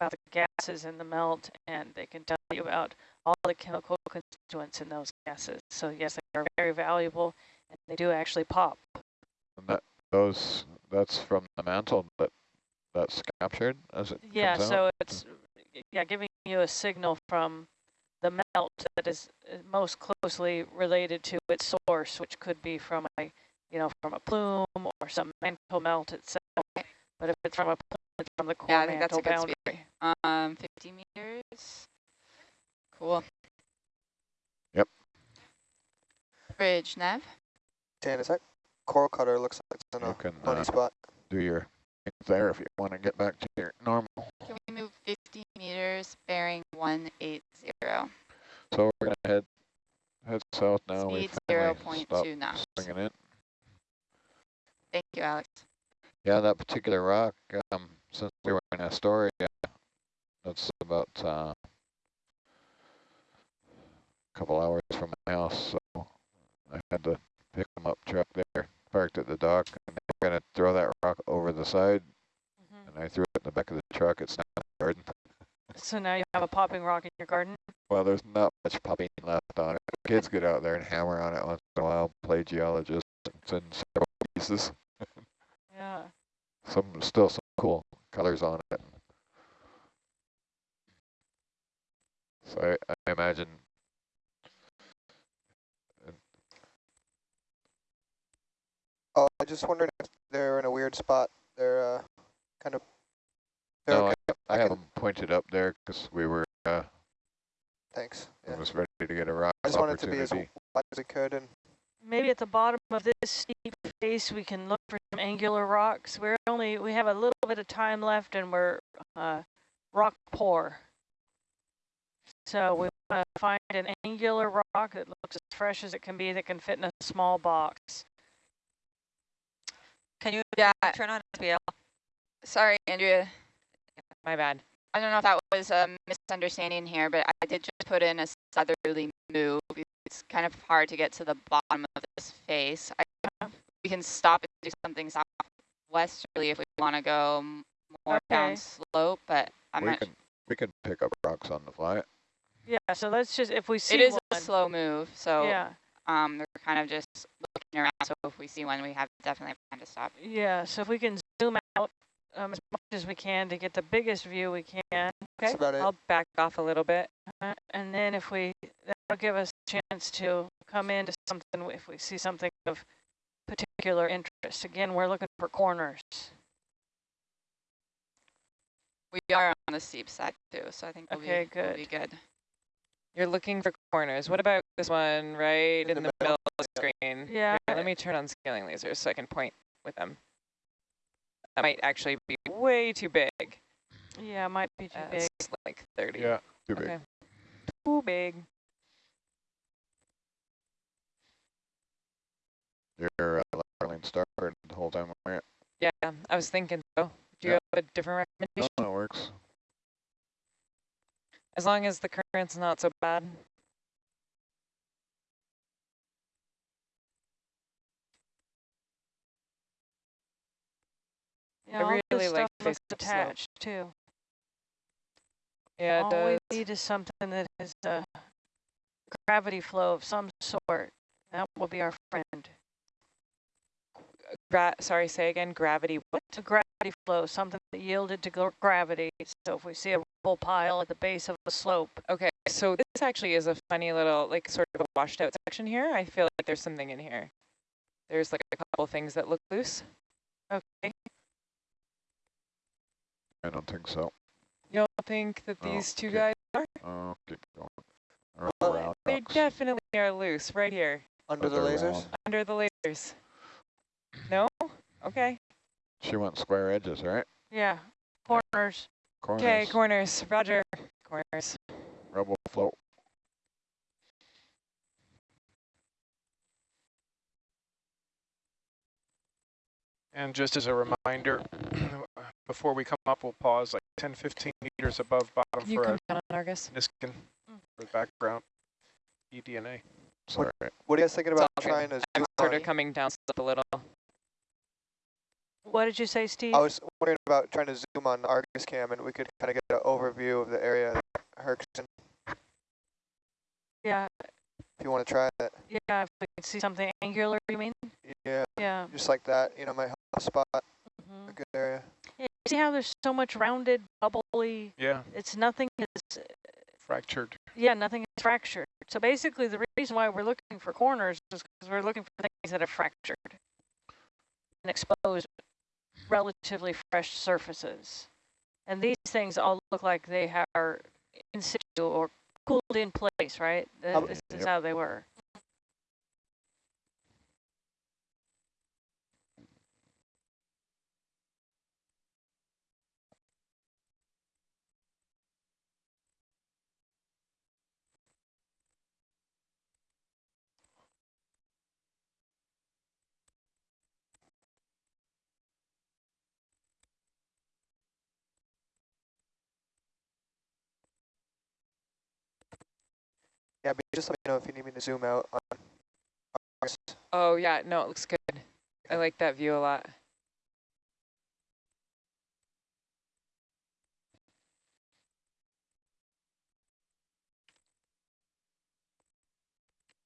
about the gases in the melt, and they can tell you about all the chemical constituents in those gases. So yes, they are very valuable, and they do actually pop. And that those that's from the mantle that that's captured as it Yeah, comes out. so it's yeah giving you a signal from the melt that is uh, most closely related to its source, which could be from a, you know, from a plume or some mantle melt itself. But if it's from a plume, it's from the core Yeah, I think that's mantle a good boundary. speed. Um, 50 meters. Cool. Yep. Bridge, Nev. Dan, is that coral cutter looks like it's in You a can funny uh, spot? do your there if you want to get back to your normal. Can we move 50 meters, bearing 180? So we're gonna head head south now. we Speed finally stopped 0.2 knots. swinging it. Thank you, Alex. Yeah, that particular rock. Um, since we were in Astoria, that's about uh, a couple hours from my house, so I had to pick them up truck there, parked at the dock, and they're gonna throw that rock over the side, Mhm. and I threw it in the back of the truck. It's not in the garden. So now you have a popping rock in your garden? Well, there's not much popping left on it. Kids get out there and hammer on it once in a while, play geologist, it's in several pieces. Yeah. Some still some cool colors on it. So I, I imagine Oh, I just wondered if they're in a weird spot. They're uh, kind of. They're no, okay. I, I I have can- them pointed up there because we were uh, Thanks. I Yeah. was ready to get a rock I just wanted to be as opportunity. wide as it could, and Maybe at the bottom of this steep face, we can look for some angular rocks. We're only, we have a little bit of time left and we're uh, rock poor. So we want to find an angular rock that looks as fresh as it can be that can fit in a small box. Can you Yeah, turn on SBL? sorry, Andrea. My bad. I don't know if that was a misunderstanding here, but I did just put in a southerly move. It's kind of hard to get to the bottom of this face. I, we can stop and do something southwesterly if we want to go m- more down slope, but I'm we not. can we can pick up rocks on the fly. Yeah, so let's just, if we see It is one. a slow move, so Yeah, um, we're kind of just looking around. So if we see one, we have definitely have time to stop. yeah, so if we can zoom out um, as much as we can to get the biggest view we can. that's Okay, about it. I'll back off a little bit. Uh, And then if we, that'll give us a chance to come into something, if we see something of particular interest. Again, we're looking for corners. We are on the steep side too, so I think we'll, Okay, be, we'll be good. You're looking for corners. What about this one right in, the, middle of the screen? Yeah. Here, let me turn on scaling lasers so I can point with them. That might actually be way too big. Yeah, it might be too uh, big. That's like 30. Yeah. Too big. Okay. Too big. You're uh, Darlene Starboard the whole time we're here. Yeah, I was thinking so. Do you Yeah. have a different recommendation? no, it works. As long as the current's not so bad. Yeah, I all this really like stuff looks face-up slope. attached too. Yeah, it All does. we need is something that has a gravity flow of some sort. That will be our friend. Gra sorry, say again. Gravity. What? A gravity flow, something that yielded to gravity. So if we see a rubble pile at the base of a slope, Okay, so this actually is a funny little, like, sort of a washed out section here. I feel like there's something in here. There's like a couple things that look loose. okay, I don't think so. You don't think that Oh, these two okay. guys are? Oh, keep going. Or Well, They rocks. definitely are loose right here Under but the lasers. round. under the lasers. No? Okay. She wants square edges, right? yeah, corners. Corners. Okay, corners. Roger. Corners. Rubble float. And just as a reminder, before we come up, we'll pause like 10, 15 meters above bottom Can you for come a down on Argus? Niskin Mm. for the background E eDNA. Sorry. What are you guys thinking about all good. trying to I'm sort of coming down slope a little. What did you say, Steve? I was wondering about trying to zoom on the Argus cam, and we could kind of get an overview of the area that Herc's yeah, if you want to try it. yeah, if we could see something angular, you mean? Yeah, Yeah. just like that, you know, might help spot a mhm. good area. Yeah, see how there's so much rounded, bubbly, Yeah, it's nothing is, fractured. yeah, nothing is fractured. So basically the reason why we're looking for corners is because we're looking for things that are fractured and exposed relatively fresh surfaces. And these things all look like they are in situ or cooled in place, right? Th- How- This is Yep. how they were. Just let me know if you need me to zoom out on ours. Oh yeah, no, it looks good. I like that view a lot.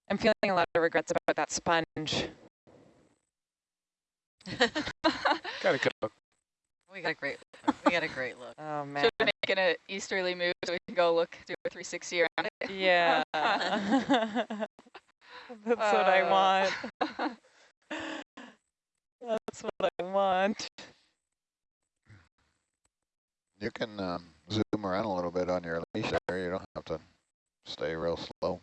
I'm feeling a lot of regrets about that sponge. Got a good look. we got a great, we got a great look. Oh man. Should we make it an easterly move so we can go look, do a 360 around it? Yeah. That's what I Uh. want. That's what I want. You can um, zoom around a little bit on your leash there. You don't have to stay real slow.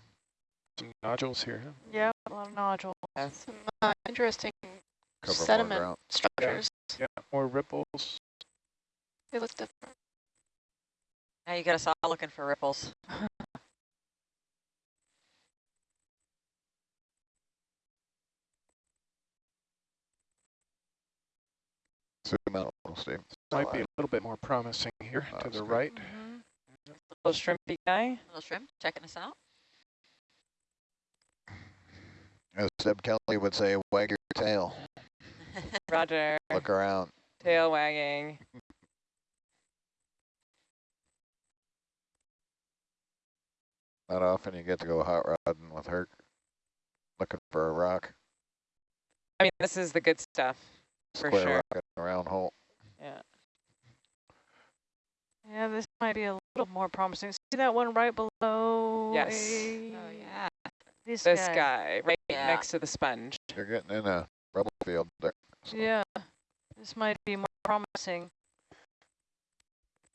Some nodules here. huh? Yeah, a lot of nodules. Yes. Some uh, interesting Cover sediment ground. structures. Yeah, more ripples. They look different. Now you got us all looking for ripples. Zoom out a little, Steve. Might be a little bit more promising here to the good. right. Mhm. Little shrimpy guy. Little shrimp checking us out. As Deb Kelley would say, wag your tail. Roger. Look around. Tail wagging. Not often you get to go hot rodding with her looking for a rock, I mean, this is the good stuff. For square sure. rock in round hole. Yeah. Yeah, this might be a little more promising. See that one right below? Yes. a- Oh, yeah. This, This guy. guy, right Yeah. next to the sponge. You're getting in a rubble field there. so Yeah, this might be more promising.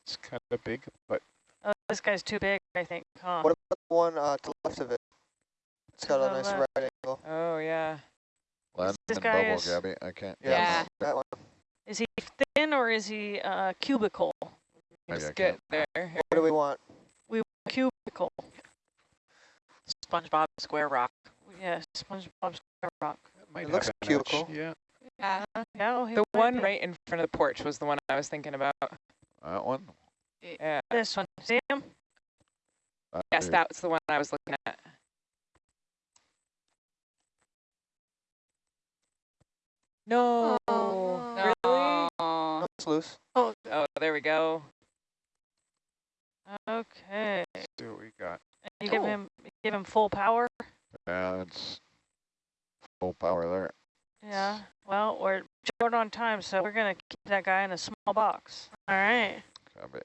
It's kind of big, but Oh, this guy's too big, I think, huh? What about the one uh, to the left of it? It's got a nice left. right angle. Oh yeah. Land this and guy bubble, is- Gabby. I can't. Yeah, Yeah. that one. Is he thin or is he uh, cubical? Maybe Just I get there. What do we want? We want cubical. SpongeBob Square Rock. Yes, SpongeBob SquareRock. that might It looks an edge. cubical. Yeah, Yeah. Yeah, oh, The one right in front of the porch was the one I was thinking about. That one? Yeah. This one. Sam? him? That Yes, that was the one I was looking at. No. Oh, Really? No. It's loose. Oh, Oh, there we go. Okay. let's see what we got. You give him you give him full power. Yeah, it's full power there. Yeah. Well, we're short on time, so we're gonna keep that guy in a small box. all right. Gabby.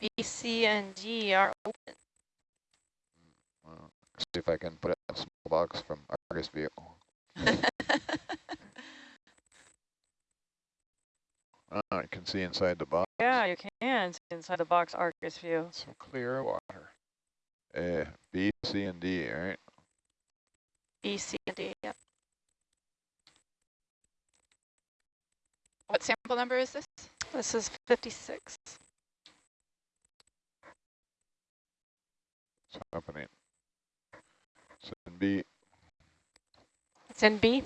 B, C, and D are open. Well, see if I can put it in a small box from Argus view. Oh, you can see inside the box. Yeah, you can see inside the box Argus view. Some clear water. Uh, B, C, and D, all right? B, C, and D. Yep. What sample number is this? This is 56. What's happening? It's in B, It's in B.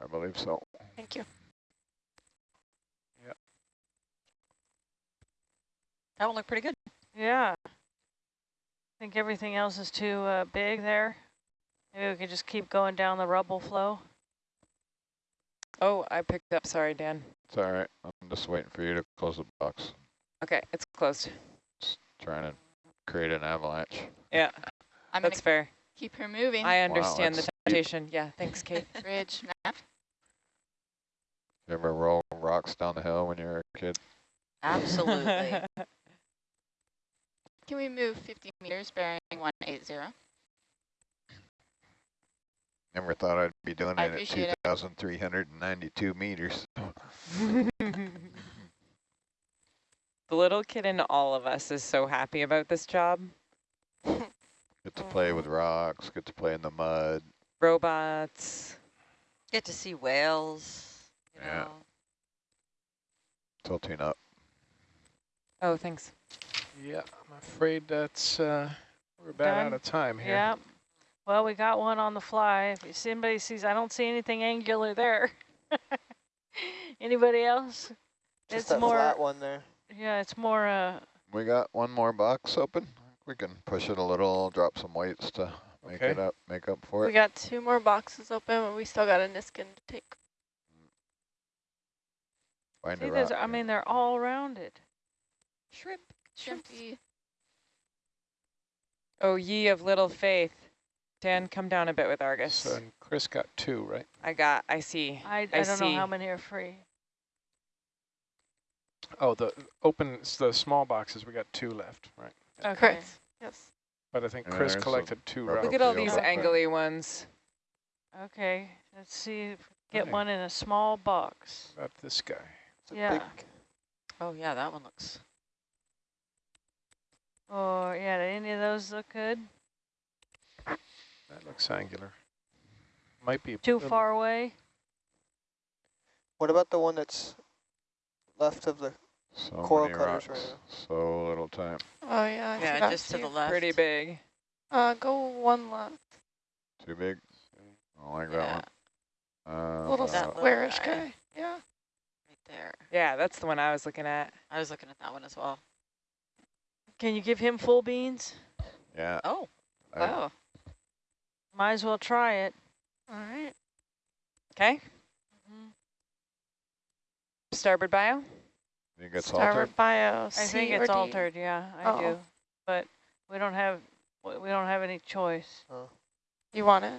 I believe so. Thank you. Yeah. That one looked pretty good. Yeah. I think everything else is too uh, big there. Maybe we could just keep going down the rubble flow. Oh, I picked up. Sorry, Dan. It's all right. I'm just waiting for you to close the box. Okay, it's closed. Trying to create an avalanche. Yeah, I'm that's fair. keep her moving. I understand the that's steep. temptation. Yeah, thanks, Kate. Bridge map. You ever roll rocks down the hill when you were a kid? Absolutely. Can we move 50 meters bearing 180? Never thought I'd be doing I it at 2,392 meters. the little kid in all of us is so happy about this job. Get to play with rocks, get to play in the mud. Robots. Get to see whales. You Yeah. know. Tilting up. Oh, thanks. Yeah, I'm afraid that's, uh, we're about Done? out of time here. Yeah. Well, we got one on the fly. If somebody sees, I don't see anything angular there. Anybody else? Just it's that more, flat one there. Yeah, it's more, uh, We got one more box open. We can push it a little, drop some weights to make Okay. it up, make up for it. We got two more boxes open, but we still got a Niskin to take. Find see, a there's, rock. I mean, they're all rounded. Shrimp. Shrimpy. Oh, ye of little faith. Dan, come down a bit with Argus. So and Chris got two, right? I got, I see. I, I, I don't know how many are free. Oh, the open, the small boxes, we got two left, right? Okay. Correct. Yes. But I think Yeah, Chris there's a collected two rubber. Look at all field these up there. angly ones. Okay, let's see, if we get Okay. one in a small box. About this guy. It's a Yeah. big Oh, yeah, that one looks. Oh, yeah, did any of those look good? That looks angular. Might be. Too far away? What about the one that's left of the So coral cutters rocks, right now? so little time. Oh yeah. I Yeah, just to the left. Pretty big. Uh, go one left. Too big. I don't like Yeah, that one. Uh, Little that little squarish guy. guy. Yeah. right there. Yeah, that's the one I was looking at. I was looking at that one as well. Can you give him full beans? yeah. Oh, I- wow. Might as well try it. All right. Okay. Starboard bio. think it's Starboard altered. bio. I think it's altered, yeah, I Oh. do. But we don't have, we we don't have any choice. You want it?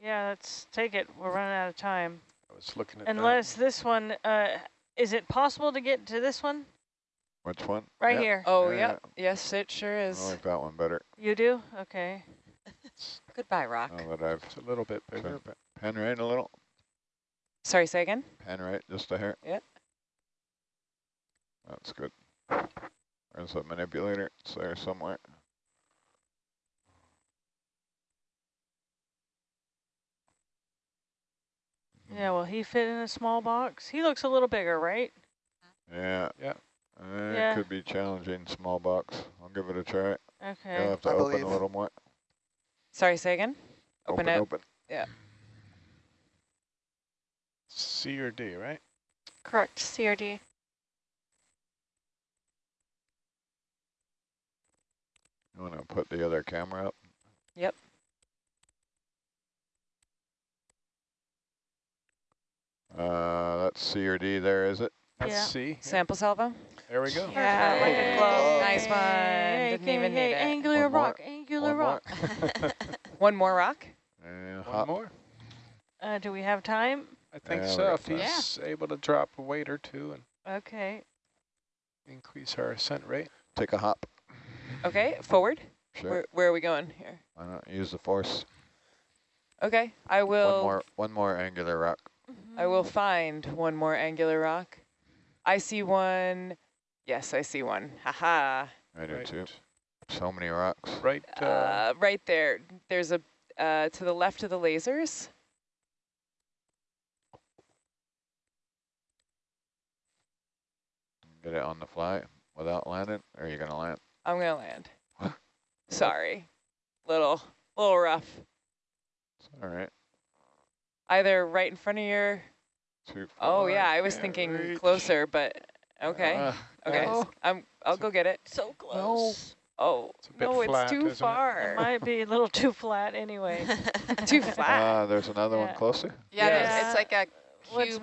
Yeah, let's take it. We're running out of time. I was looking at that. Unless this one, uh, is it possible to get to this one? Which one? Right Yep. here. Oh, Yeah. yep. Yes, it sure is. I like that one better. You do? Okay. Goodbye, rock. Now that I've It's a little bit bigger, but pen right a little. Sorry, say again? Pen right just a hair. Yep. That's good. There's a manipulator. It's there somewhere. Yeah, will he fit in a small box? He looks a little bigger, right? Yeah. Yeah. Uh, Yeah. It could be challenging, small box. I'll give it a try. Okay. You'll Okay. have to I open believe. a little more. Sorry, say again? Open it. open. Yeah. C or D, right? Correct. CRD. You want to put the other camera up? Yep. Uh, that's C or D there, is it? That's Yeah. C. Sample salvo? There we go. Yeah, like a Yay. globe. Nice one. Yay, Didn't yay, even yay, need it. Angular One more. rock, angular One more. rock. One more rock? And One hop. more. Uh, do we have time? I think Yeah, so. If time. he's able to drop a weight or two and Okay. increase our ascent rate. Take a hop. Okay, forward. Sure. Where, where are we going here? Why not use the force? Okay, I will. One will. more. One more angular rock. I will find one more angular rock. I see one. Yes, I see one. Haha. I do Right. too. So many rocks. Right. Uh, Uh, right there. There's a uh, to the left of the lasers. Get it on the fly without landing, or are you gonna land? I'm gonna land. Sorry, little little rough. It's all right. Either right in front of your. Too Oh far, yeah, I was thinking reach. closer, but okay, Ah, okay. no. I'm. I'll go get it. So close. Oh It's a bit no, flat, it's too isn't it? It far. might be a little too flat anyway. too flat. ah, there's another Yeah. one closer. Yeah, Yeah. there's- it's like a What's